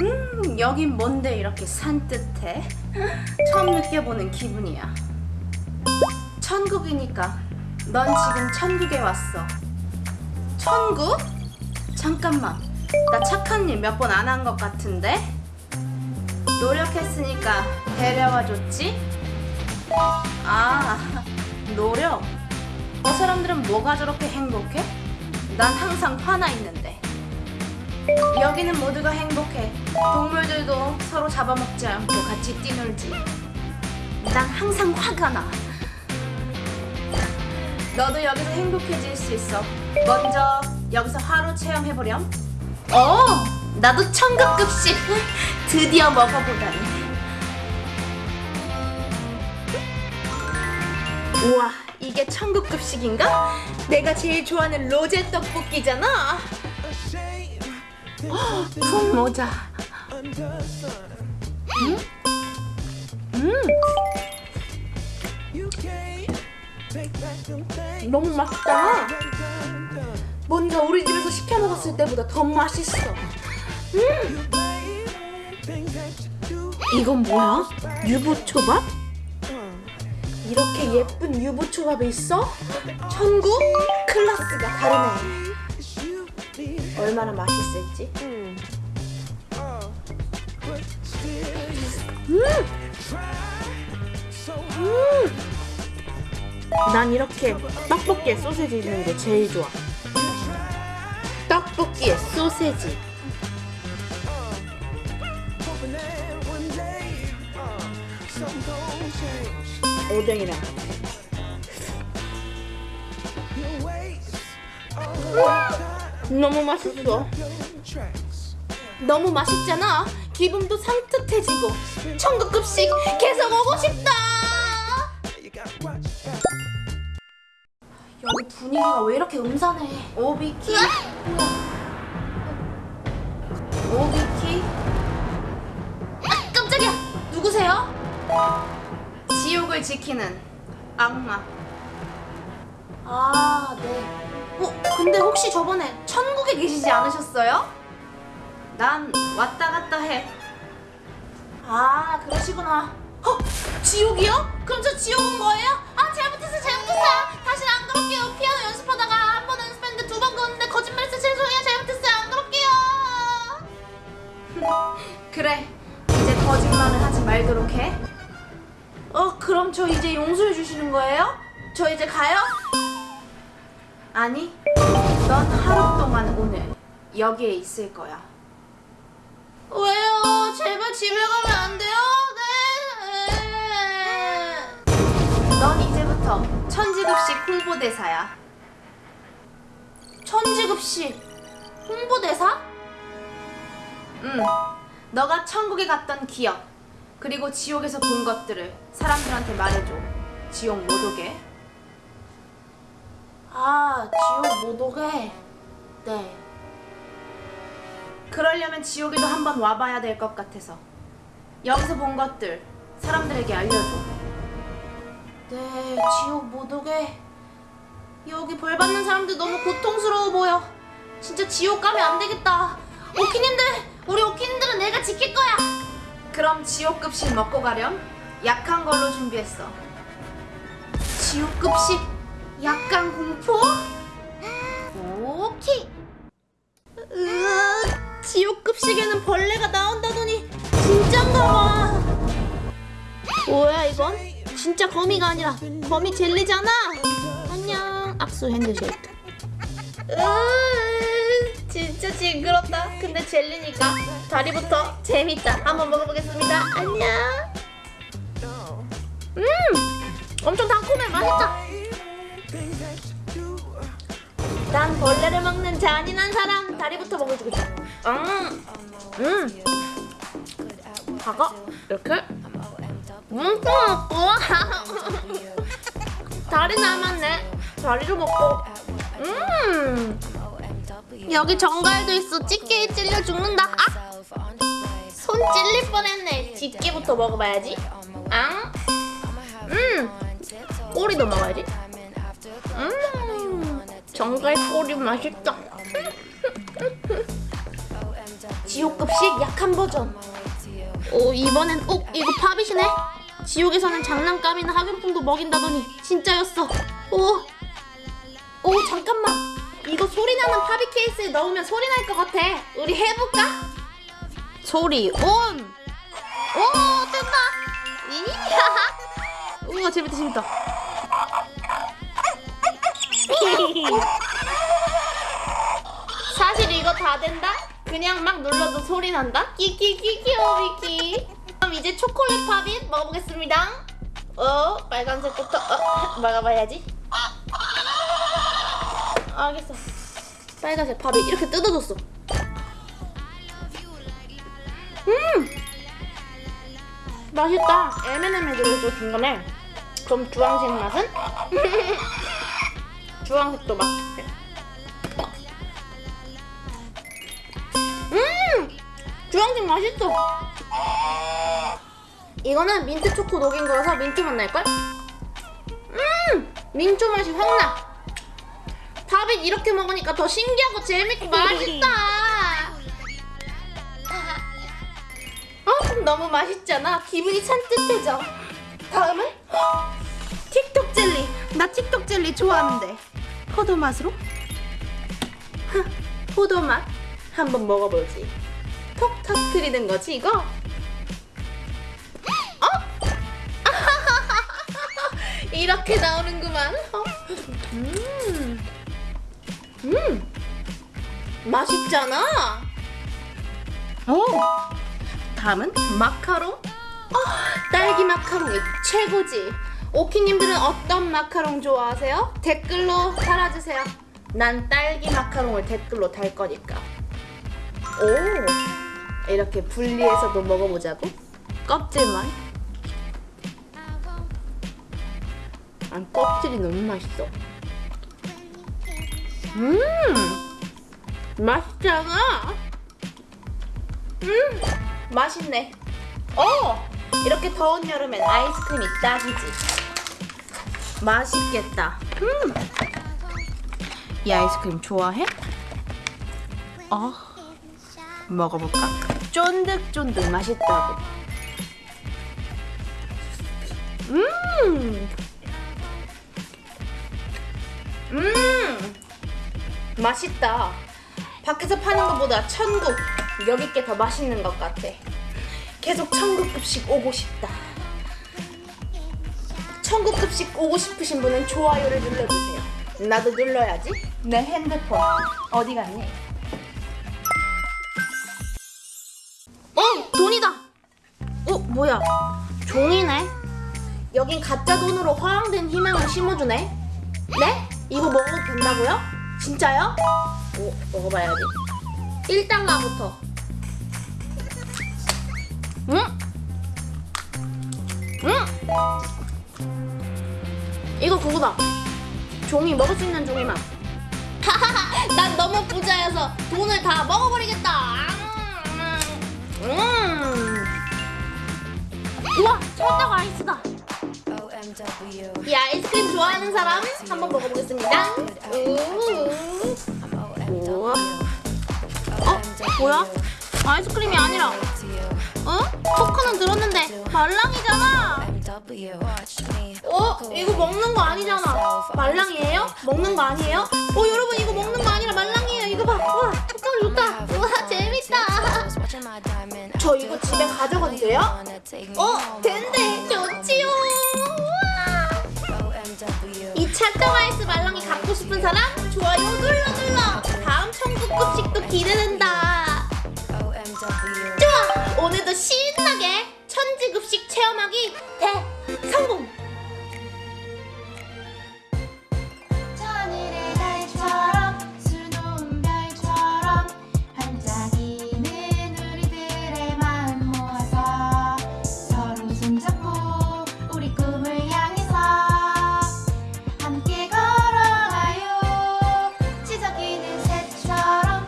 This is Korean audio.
음, 여긴 뭔데 이렇게 산뜻해? 처음 느껴보는 기분이야. 천국이니까 넌 지금 천국에 왔어. 천국? 잠깐만. 나 착한 일 몇 번 안 한 것 같은데? 노력했으니까 데려와 줬지? 아, 노력? 저 사람들은 뭐가 저렇게 행복해? 난 항상 화나 있는데. 여기는 모두가 행복해. 동물들도 서로 잡아먹지 않고 같이 뛰놀지. 난 항상 화가 나. 너도 여기서 행복해질 수 있어. 먼저 여기서 하루 체험해보렴. 어, 나도 천국급식 드디어 먹어보다니. 우와, 이게 천국급식인가? 내가 제일 좋아하는 로제 떡볶이잖아. 푹 모자. 음? 음. 너무 맛있다. 뭔가 우리 집에서 시켜 먹었을 때보다 더 맛있어. 음. 이건 뭐야? 유부초밥? 이렇게 예쁜 유부초밥이 있어? 천국? 클래스가 다르네. 얼마나 맛있을지. 음. 음. 난 이렇게 떡볶이에 소세지 있는 게 제일 좋아. 떡볶이에 소세지. 오뎅이랑. 음, 너무 맛있어. 너무 맛있잖아. 기분도 상뜻해지고 천국급식 계속 오고 싶다. 여기 분위기가 왜 이렇게 음산해? 오비키? 오비키? 아, 깜짝이야! 누구세요? 지옥을 지키는 악마. 아, 네. 어, 근데 혹시 저번에 천국에 계시지 않으셨어요? 난 왔다 갔다 해. 아, 그러시구나. 어, 지옥이요? 그럼 저 지옥 온 거예요? 아, 잘못했어, 잘못했어. 다시는 안 그럴게요. 피아노 연습하다가 한 번 연습했는데 두 번 그었는데 거짓말했어. 죄송해요, 잘못했어요. 안 그럴게요. 그래, 이제 거짓말을 하지 말도록 해. 어, 그럼 저 이제 용서해 주시는 거예요? 저 이제 가요? 아니, 넌 하루 동안 오늘 여기에 있을 거야. 왜요? 제발 집에 가면 안 돼요? 네. 넌 이제부터 천지급식 홍보대사야. 천지급식 홍보대사? 응. 너가 천국에 갔던 기억 그리고 지옥에서 본 것들을 사람들한테 말해줘. 지옥 못 오게. 아, 지옥 못 오게. 네. 그러려면 지옥에도 한번 와봐야 될 것 같아서. 여기서 본 것들 사람들에게 알려줘. 네 지옥 못 오게 여기 벌 받는 사람들 너무 고통스러워 보여. 진짜 지옥 가면 안 되겠다. 오키님들 우리 오키님들은 내가 지킬 거야. 그럼 지옥 급식 먹고 가렴. 약한 걸로 준비했어. 지옥 급식 약간 공포? 오키 으아 지옥 급식에는 벌레가 나온다더니 진짠가 봐 뭐야 이건? 진짜 거미가 아니라 거미 젤리잖아. 안녕. 악수 핸드쉐이크 으 진짜 징그럽다. 근데 젤리니까 다리부터 재밌다. 한번 먹어보겠습니다. 안녕. 음 엄청 달콤해. 맛있다 난 벌레를 먹는 잔인한 사람 다리부터 먹어주고 싶어. 음, 음. 다가 이렇게? 음, 우와 다리 남았네. 다리도 먹고. 음. 여기 정갈도 있어. 집게에 찔려 죽는다. 아! 손 찔릴 뻔했네. 집게부터 먹어봐야지. 앙. 음, 꼬리도 먹어야지. 음 정갈 꼬리 맛있다 지옥급식 약한 버전. 오 이번엔 어 이거 팝잇이네. 지옥에서는 장난감이나 학용품도 먹인다더니 진짜였어. 오. 오 잠깐만. 이거 소리 나는 팝잇 케이스에 넣으면 소리 날 것 같아. 우리 해볼까? 소리 온. 오 뜬다. 이야. 우와 재밌다 재밌다. 사실 이거 다 된다? 그냥 막 눌러도 소리 난다? 끼끼끼 귀여미키 그럼 이제 초콜릿 팝잇 먹어보겠습니다 어 빨간색부터 어, 먹어봐야지 알겠어 빨간색 팝잇 이렇게 뜯어줬어 음 맛있다 M&M에 들어있어 중간에 그럼 주황색 맛은? 주황색도 맛있대 음! 주황색 맛있어. 이거는 민트 초코 녹인 거라서 민트 맛 날걸? 음! 민초 맛이 확 나. 밥이 이렇게 먹으니까 더 신기하고 재밌고 맛있다. 어? 너무 맛있잖아. 기분이 산뜻해져. 다음은 틱톡 젤리. 나 틱톡 젤리 좋아하는데. 포도 맛으로? 포도 맛. 한번 먹어보지. 톡 터트리는 거지 이거? 어? 이렇게 나오는구만. 어? 음, 음, 맛있잖아. 오, 다음은 마카롱. 어, 딸기 마카롱이 최고지. 오키님들은 어떤 마카롱 좋아하세요? 댓글로 달아주세요. 난 딸기 마카롱을 댓글로 달 거니까. 오 이렇게 분리해서도 먹어보자고 껍질만 안 껍질이 너무 맛있어 음 맛있잖아 음 맛있네 어 이렇게 더운 여름엔 아이스크림이 딱이지 맛있겠다 음 이 아이스크림 좋아해? 어 먹어볼까? 쫀득쫀득 맛있다고. 음, 음, 맛있다. 밖에서 파는 것보다 천국 여기 게 더 맛있는 것 같아. 계속 천국급식 오고 싶다. 천국급식 오고 싶으신 분은 좋아요를 눌러주세요. 나도 눌러야지. 내 핸드폰 어디 갔니? 어 돈이다. 어 뭐야? 종이네. 여긴 가짜 돈으로 허황된 희망을 심어주네. 네? 이거 먹어도 된다고요? 진짜요? 오 먹어봐야지. 1달러부터. 응? 응? 이거 그거다. 종이 먹을 수 있는 종이만. 하하하, 난 너무 부자여서 돈을 다 먹어버리겠다. 음. 우와, 찰떡 아이스다. 이 아이스크림 좋아하는 사람 한번 먹어보겠습니다. 우. 우와. 어? 뭐야? 아이스크림이 아니라, 어? 초코는 들었는데 말랑이잖아. 어? 이거 먹는 거 아니잖아. 말랑이에요? 먹는 거 아니에요? 어, 여러분 이거 먹는 거 아니라 말랑이에요. 이거 봐. 와, 색깔 좋다. 우와, 재밌다. 저 이거 집에 가져가도 돼요? 어, 된대. 좋지요. 우와. 이 찰떡 아이스 말랑이 갖고 싶은 사람 좋아요 눌러 눌러. 다음 천국급식도 기대된다. 좋아. 오늘도 천지급식 체험하기 대성공.